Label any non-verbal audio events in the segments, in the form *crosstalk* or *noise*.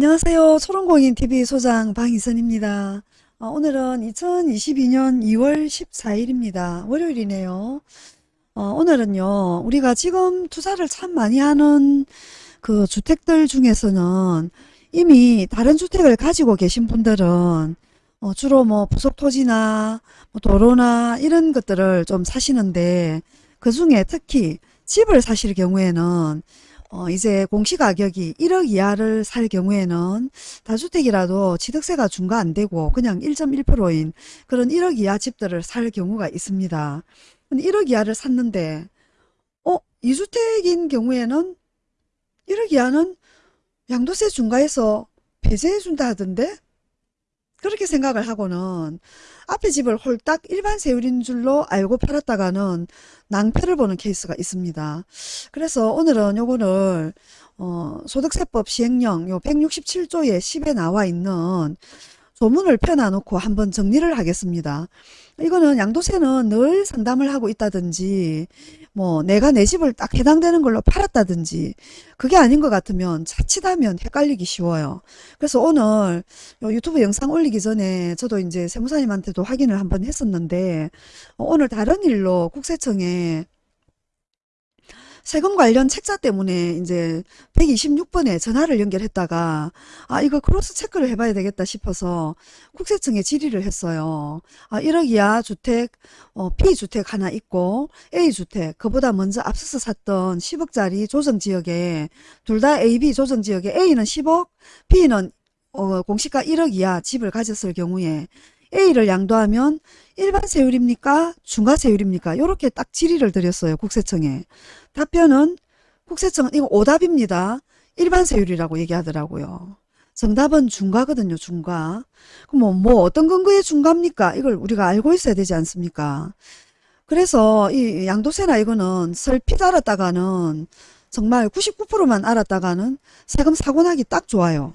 안녕하세요. 초롱공인TV 소장 방희선입니다. 어, 오늘은 2022년 2월 14일입니다. 월요일이네요. 어, 오늘은요, 우리가 지금 투자를 참 많이 하는 그 주택들 중에서는 이미 다른 주택을 가지고 계신 분들은 어, 주로 뭐 부속 토지나 뭐 도로나 이런 것들을 좀 사시는데 그 중에 특히 집을 사실 경우에는 어, 이제 공시가격이 1억 이하를 살 경우에는 다주택이라도 취득세가 중과 안 되고 그냥 1.1%인 그런 1억 이하 집들을 살 경우가 있습니다. 근데 1억 이하를 샀는데 어? 2주택인 경우에는 1억 이하는 양도세 중과해서 배제해 준다 하던데? 그렇게 생각을 하고는 앞에 집을 홀딱 일반 세율인 줄로 알고 팔았다가는 낭패를 보는 케이스가 있습니다. 그래서 오늘은 요거를 어, 소득세법 시행령 요 167조의 10에 나와 있는 조문을 펴놔놓고 한번 정리를 하겠습니다. 이거는 양도세는 늘 상담을 하고 있다든지 뭐 내가 내 집을 딱 해당되는 걸로 팔았다든지 그게 아닌 것 같으면 자칫하면 헷갈리기 쉬워요. 그래서 오늘 유튜브 영상 올리기 전에 저도 이제 세무사님한테도 확인을 한번 했었는데 오늘 다른 일로 국세청에 세금 관련 책자 때문에 이제 126번에 전화를 연결했다가 아 이거 크로스 체크를 해봐야 되겠다 싶어서 국세청에 질의를 했어요. 아 1억 이하 주택 어, B주택 하나 있고 A주택 그보다 먼저 앞서서 샀던 10억짜리 조정지역에 둘 다 AB 조정지역에 A는 10억 B는 어, 공시가 1억 이하 집을 가졌을 경우에 A를 양도하면 일반 세율입니까? 중과 세율입니까? 이렇게 딱 질의를 드렸어요. 국세청에. 답변은 국세청은 이거 오답입니다. 일반 세율이라고 얘기하더라고요. 정답은 중과거든요. 중과. 그럼 뭐, 뭐 어떤 근거에 중과입니까? 이걸 우리가 알고 있어야 되지 않습니까? 그래서 이 양도세나 이거는 설핏 알았다가는 정말 99%만 알았다가는 세금 사고 나기 딱 좋아요.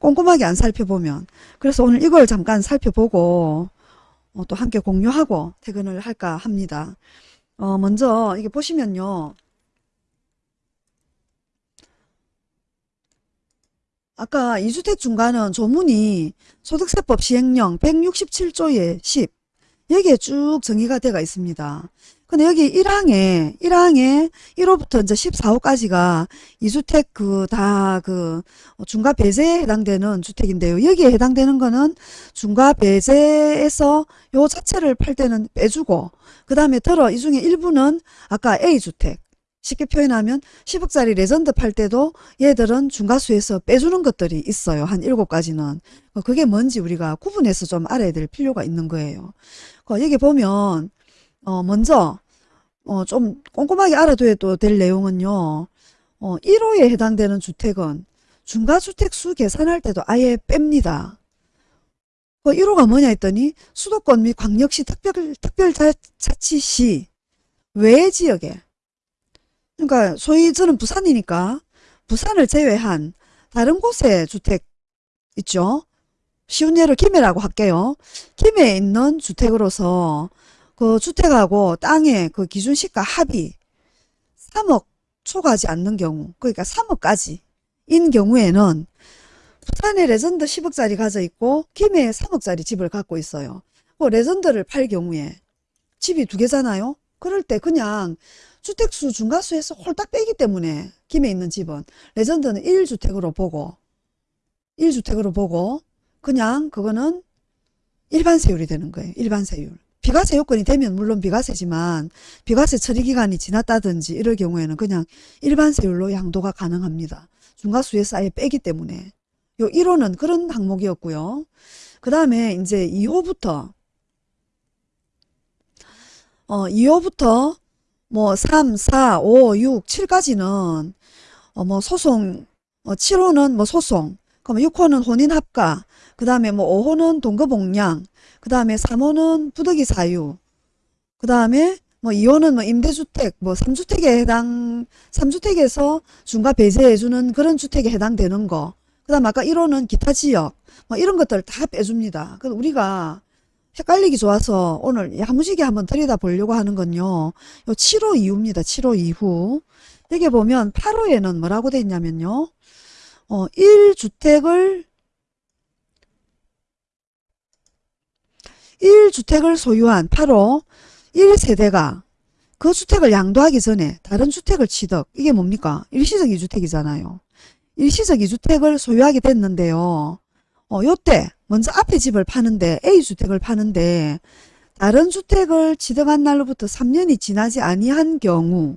꼼꼼하게 안 살펴보면 그래서 오늘 이걸 잠깐 살펴보고 어, 또 함께 공유하고 퇴근을 할까 합니다. 어, 먼저 이게 보시면요. 아까 이주택 중과는 조문이 소득세법 시행령 167조의 10 여기에 쭉 정의가 되어 있습니다. 근데 여기 1항에 1항에 1호부터 이제 14호까지가 이주택 그 다그 그 중과 배제에 해당되는 주택인데요. 여기에 해당되는 거는 중과 배제에서 요 자체를 팔 때는 빼주고 그 다음에 들어 이 중에 일부는 아까 A주택 쉽게 표현하면 10억짜리 레전드 팔 때도 얘들은 중과수에서 빼주는 것들이 있어요. 한 7가지는. 그게 뭔지 우리가 구분해서 좀 알아야 될 필요가 있는 거예요. 여기 보면 어, 먼저 어, 좀 꼼꼼하게 알아둬야 될 내용은요. 어, 1호에 해당되는 주택은 중과주택 수 계산할 때도 아예 뺍니다. 그 1호가 뭐냐 했더니 수도권 및 광역시 특별, 특별자치시 외 지역에 그러니까 소위 저는 부산이니까 부산을 제외한 다른 곳에 주택 있죠. 쉬운 예로 김해라고 할게요. 김해에 있는 주택으로서 그 주택하고 땅의 그 기준시가 합이 3억 초과하지 않는 경우 그러니까 3억까지 인 경우에는 부산에 레전드 10억짜리 가져 있고 김해에 3억짜리 집을 갖고 있어요. 그 레전드를 팔 경우에 집이 두 개잖아요. 그럴 때 그냥 주택수 중과수에서 홀딱 빼기 때문에 김해 있는 집은 레전드는 1주택으로 보고 1주택으로 보고 그냥 그거는 일반 세율이 되는 거예요. 일반 세율. 비과세 요건이 되면 물론 비과세지만 비과세 처리기간이 지났다든지 이럴 경우에는 그냥 일반 세율로 양도가 가능합니다. 중과수에서 아예 빼기 때문에 요 1호는 그런 항목이었고요. 그 다음에 이제 2호부터 어 2호부터 뭐 3, 4, 5, 6, 7까지는 어 뭐 소송 어 7호는 뭐 소송 그럼 6호는 혼인 합가 그 다음에 뭐 5호는 동거복량 그 다음에 3호는 부득이 사유 그 다음에 뭐 2호는 뭐 임대주택 뭐 3주택에 해당 3주택에서 중과 배제해주는 그런 주택에 해당되는 거. 그 다음 아까 1호는 기타 지역 뭐 이런 것들 다 빼줍니다. 그래서 우리가 헷갈리기 좋아서 오늘 야무지게 한번 들여다 보려고 하는 건요. 요 7호 이후입니다. 7호 이후. 여기 보면 8호에는 뭐라고 돼 있냐면요. 어, 1주택을 1주택을 소유한 8호 1세대가 그 주택을 양도하기 전에 다른 주택을 취득 이게 뭡니까? 일시적 2주택이잖아요. 일시적 2주택을 소유하게 됐는데요. 어, 요때 먼저 앞에 집을 파는데 A주택을 파는데 다른 주택을 취득한 날로부터 3년이 지나지 아니한 경우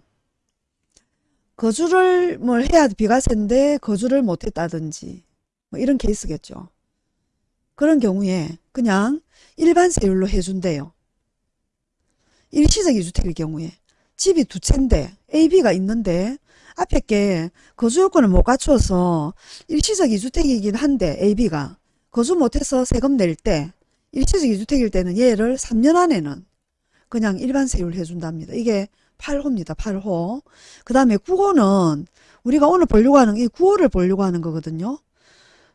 거주를 뭘 해야 비과세인데 거주를 못했다든지 뭐 이런 케이스겠죠. 그런 경우에 그냥 일반 세율로 해준대요. 일시적 2주택일 경우에 집이 두 채인데 AB가 있는데 앞에 게 거주 요건을 못 갖춰서 일시적 2주택이긴 한데 AB가 거주 못해서 세금 낼 때 일시적 2주택일 때는 얘를 3년 안에는 그냥 일반 세율 해준답니다. 이게 8호입니다. 8호. 그 다음에 9호는 우리가 오늘 보려고 하는 이 9호를 보려고 하는 거거든요.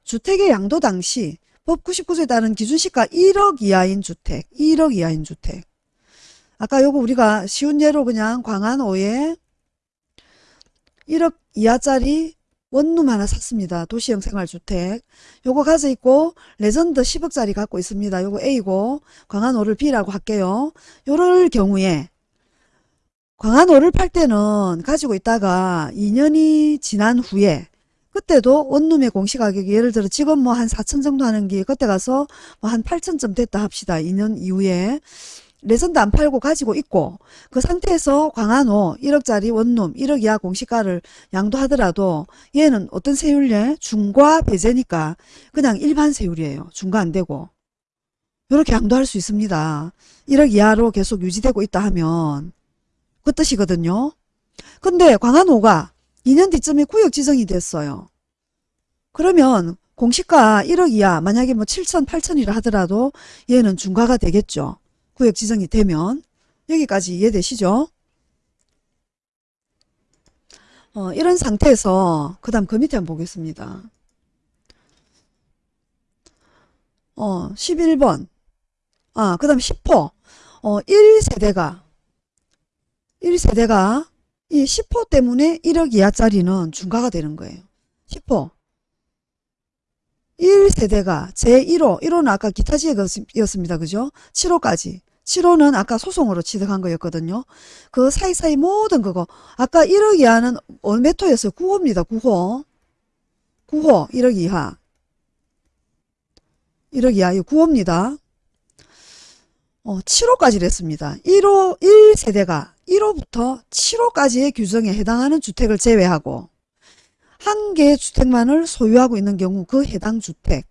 주택의 양도 당시 법 99조에 따른 기준시가 1억 이하인 주택, 1억 이하인 주택. 아까 요거 우리가 쉬운 예로 그냥 광안 5에 1억 이하짜리 원룸 하나 샀습니다. 도시형 생활주택. 요거 가져 있고 레전드 10억짜리 갖고 있습니다. 요거 A고 광안 5를 B라고 할게요. 요럴 경우에 광안 5를 팔 때는 가지고 있다가 2년이 지난 후에 그때도 원룸의 공시가격이 예를 들어 지금 뭐 한 4천 정도 하는 게 그때 가서 뭐 한 8천쯤 됐다 합시다. 2년 이후에 레전드 안 팔고 가지고 있고 그 상태에서 광안 5 1억짜리 원룸 1억 이하 공시가를 양도하더라도 얘는 어떤 세율에 중과 배제니까 그냥 일반 세율이에요. 중과 안 되고 이렇게 양도할 수 있습니다. 1억 이하로 계속 유지되고 있다 하면 그 뜻이거든요. 근데 광안호가 2년 뒤쯤에 구역 지정이 됐어요. 그러면 공시가 1억 이하 만약에 뭐 7천 8천이라 하더라도 얘는 중과가 되겠죠. 구역 지정이 되면 여기까지 이해되시죠? 어, 이런 상태에서 그 다음 그 밑에 한번 보겠습니다. 어, 11번 아, 그 다음 10호 어, 1세대가 1세대가 이 10호 때문에 1억 이하짜리는 중과가 되는 거예요. 10호 1세대가 제1호 1호는 아까 기타 지역이었습니다. 그죠? 7호까지 7호는 아까 소송으로 취득한 거였거든요. 그 사이사이 모든 그거 아까 1억 이하는 몇 호였어요? 9호입니다. 9호 9호 1억 이하 1억 이하 이 9호입니다. 어, 7호까지 랬습니다. 1호 1세대가 1호부터 7호까지의 규정에 해당하는 주택을 제외하고 한 개의 주택만을 소유하고 있는 경우 그 해당 주택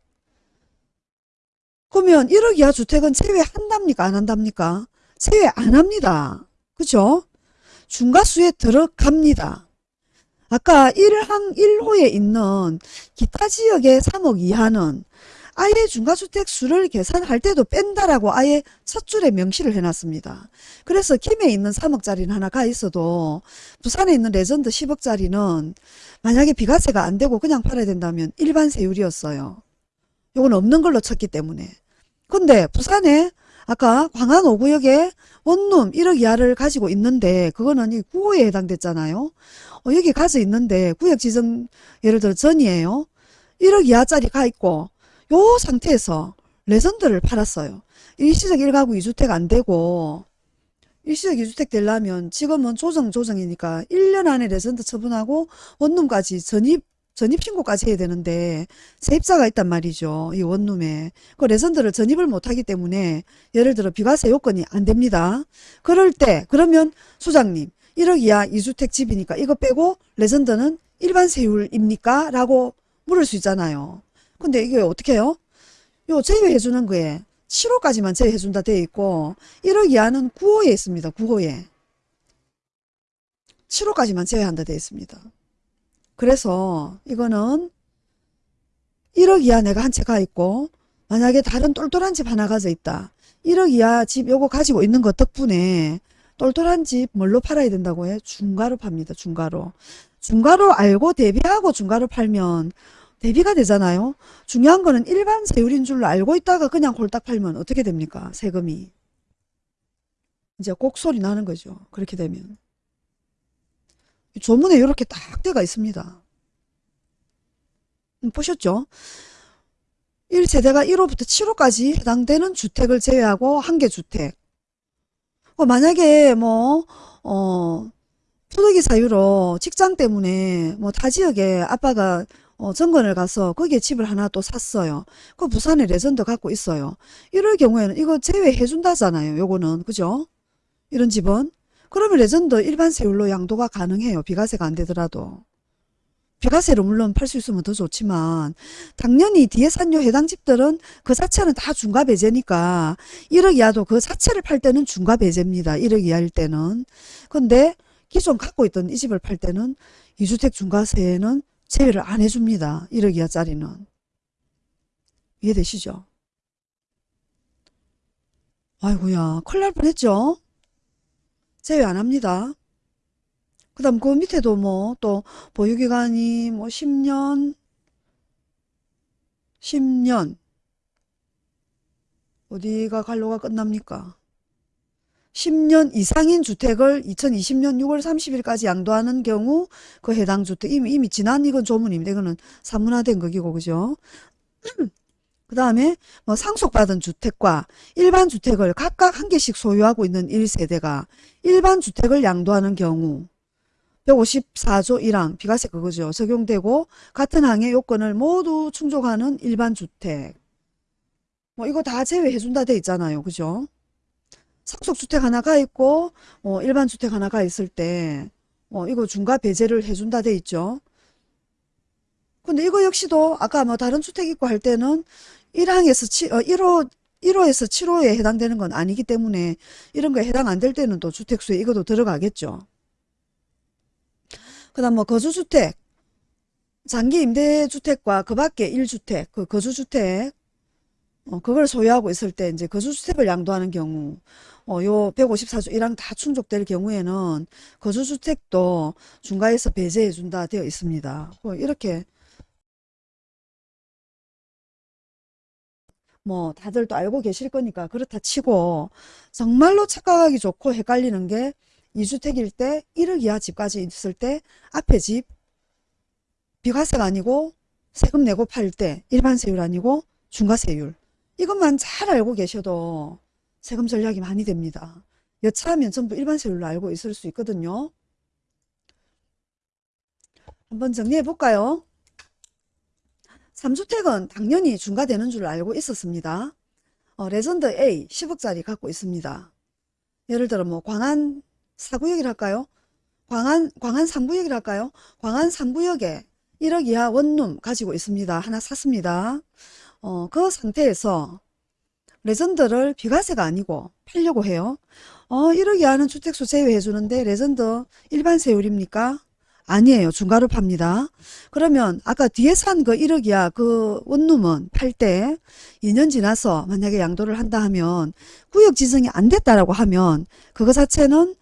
그러면 1억 이하 주택은 제외한답니까? 안 한답니까? 제외 안 합니다. 그죠? 중과수에 들어갑니다. 아까 1항 1호에 있는 기타 지역의 3억 이하는 아예 중과주택 수를 계산할 때도 뺀다라고 아예 첫 줄에 명시를 해놨습니다. 그래서 김해 있는 3억짜리는 하나 가 있어도 부산에 있는 레전드 10억짜리는 만약에 비과세가 안 되고 그냥 팔아야 된다면 일반 세율이었어요. 요건 없는 걸로 쳤기 때문에. 근데 부산에 아까 광안 5구역에 원룸 1억 이하를 가지고 있는데 그거는 이 9호에 해당됐잖아요. 어, 여기 가져 있는데 구역 지정 예를 들어 전이에요. 1억 이하짜리 가 있고 요 상태에서 레전드를 팔았어요. 일시적 1가구 2주택 안 되고 일시적 2주택 되려면 지금은 조정 조정이니까 1년 안에 레전드 처분하고 원룸까지 전입 전입신고까지 해야 되는데 세입자가 있단 말이죠. 이 원룸에. 그 레전드를 전입을 못하기 때문에 예를 들어 비과세 요건이 안 됩니다. 그럴 때 그러면 소장님 1억 이하 2주택 집이니까 이거 빼고 레전드는 일반 세율입니까? 라고 물을 수 있잖아요. 근데 이게 어떻게 해요? 요 제외해 주는 거에 7호까지만 제외해 준다 되어 있고 1억 이하는 9호에 있습니다. 9호에. 7호까지만 제외한다 되어 있습니다. 그래서 이거는 1억 이하 내가 한 채 가 있고 만약에 다른 똘똘한 집 하나 가져 있다. 1억 이하 집 요거 가지고 있는 것 덕분에 똘똘한 집 뭘로 팔아야 된다고 해? 중가로 팝니다. 중가로. 중가로 알고 대비하고 중가로 팔면 대비가 되잖아요. 중요한 거는 일반 세율인 줄로 알고 있다가 그냥 홀딱 팔면 어떻게 됩니까? 세금이. 이제 곡소리 나는 거죠. 그렇게 되면. 조문에 이렇게 딱 돼가 있습니다. 음, 보셨죠? 1세대가 1호부터 7호까지 해당되는 주택을 제외하고 한 개 주택. 어, 만약에 뭐, 어, 토득이 사유로 직장 때문에 뭐 타 지역에 아빠가 어, 정권을 가서 거기에 집을 하나 또 샀어요. 그 부산에 레전드 갖고 있어요. 이럴 경우에는 이거 제외해준다잖아요. 요거는. 그죠? 이런 집은. 그러면 레전드 일반 세율로 양도가 가능해요. 비과세가 안 되더라도. 비과세로 물론 팔 수 있으면 더 좋지만 당연히 뒤에 산 요 해당 집들은 그 자체는 다 중과 배제니까 1억 이하도 그 자체를 팔 때는 중과 배제입니다. 1억 이하일 때는. 근데 기존 갖고 있던 이 집을 팔 때는 2주택 중과세는 제외를 안 해줍니다. 1억 이하짜리는. 이해되시죠? 아이고야 큰일 날 뻔했죠? 제외 안 합니다. 그 다음 그 밑에도 뭐 또 보유기간이 뭐 10년 10년 어디가 관로가 끝납니까? 10년 이상인 주택을 2020년 6월 30일까지 양도하는 경우 그 해당 주택 이미 이미 지난 이건 조문입니다. 이거는 사문화된 거기고 그죠? *clears throat* 그 다음에 뭐 상속받은 주택과 일반 주택을 각각 한 개씩 소유하고 있는 1세대가 일반 주택을 양도하는 경우 154조 1항 비과세 그거죠. 적용되고 같은 항의 요건을 모두 충족하는 일반 주택 뭐 이거 다 제외해 준다 돼 있잖아요. 그죠? 상속주택 하나가 있고 어, 일반 주택 하나가 있을 때 어, 이거 중과 배제를 해준다 돼 있죠. 근데 이거 역시도 아까 뭐 다른 주택 있고 할 때는 1항에서 7, 어, 1호 1호에서 7호에 해당되는 건 아니기 때문에 이런 거에 해당 안 될 때는 또 주택수에 이것도 들어가겠죠. 그 다음 뭐 거주주택, 장기 임대주택과 그 밖에 1주택, 그 거주주택, 어, 그걸 소유하고 있을 때 이제 거주주택을 양도하는 경우 어, 요 154조 1항 다 충족될 경우에는 거주주택도 중과에서 배제해 준다 되어 있습니다. 뭐 이렇게 뭐 다들 또 알고 계실 거니까 그렇다 치고 정말로 착각하기 좋고 헷갈리는 게 2주택일 때 1억 이하 집까지 있을 때 앞에 집 비과세가 아니고 세금 내고 팔 때 일반 세율 아니고 중과세율 이것만 잘 알고 계셔도 세금 전략이 많이 됩니다. 여차하면 전부 일반 세율로 알고 있을 수 있거든요. 한번 정리해 볼까요? 3주택은 당연히 중과되는 줄 알고 있었습니다. 어, 레전드 A 10억짜리 갖고 있습니다. 예를 들어 뭐 광안 4구역이랄까요? 광안 광안 3구역이랄까요? 광안 3구역에 1억 이하 원룸 가지고 있습니다. 하나 샀습니다. 어, 그 상태에서 레전드를 비과세가 아니고 팔려고 해요. 어, 1억 이하는 주택수 제외해 주는데 레전드 일반 세율입니까? 아니에요. 중과로 팝니다. 그러면 아까 뒤에 산 그 1억 이하 그 원룸은 팔 때 2년 지나서 만약에 양도를 한다 하면 구역 지정이 안 됐다라고 하면 그거 자체는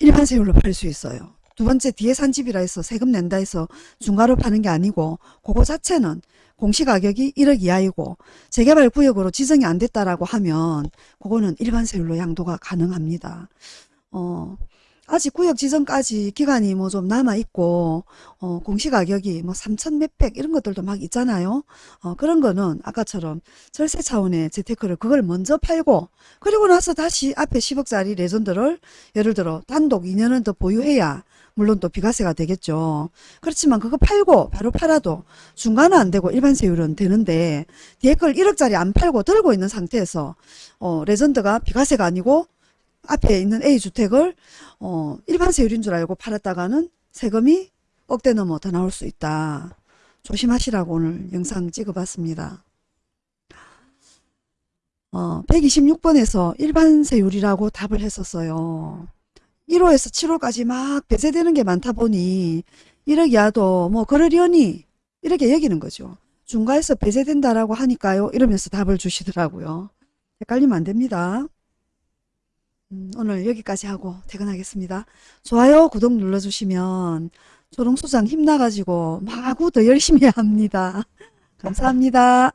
일반 세율로 팔 수 있어요. 두 번째 뒤에 산 집이라 해서 세금 낸다 해서 중가로 파는 게 아니고 그거 자체는 공시가격이 1억 이하이고 재개발 구역으로 지정이 안 됐다라고 하면 그거는 일반 세율로 양도가 가능합니다. 어, 아직 구역 지정까지 기간이 뭐 좀 남아 있고 어, 공시가격이 뭐 3천 몇백 이런 것들도 막 있잖아요. 어, 그런 거는 아까처럼 절세 차원의 재테크를 그걸 먼저 팔고 그리고 나서 다시 앞에 10억짜리 레전드를 예를 들어 단독 2년은 더 보유해야 물론 또 비과세가 되겠죠. 그렇지만 그거 팔고 바로 팔아도 중과는 안 되고 일반 세율은 되는데 뒤에 걸 1억짜리 안 팔고 들고 있는 상태에서 어, 레전드가 비과세가 아니고 앞에 있는 A주택을 어, 일반 세율인 줄 알고 팔았다가는 세금이 억대 넘어 더 나올 수 있다. 조심하시라고 오늘 영상 찍어봤습니다. 어, 126번에서 일반 세율이라고 답을 했었어요. 1호에서 7호까지 막 배제되는 게 많다 보니 1억 이하도 뭐 그러려니 이렇게 여기는 거죠. 중과에서 배제된다라고 하니까요. 이러면서 답을 주시더라고요. 헷갈리면 안 됩니다. 음, 오늘 여기까지 하고 퇴근하겠습니다. 좋아요, 구독 눌러주시면 조롱소장 힘나가지고 마구 더 열심히 합니다. *laughs* 감사합니다.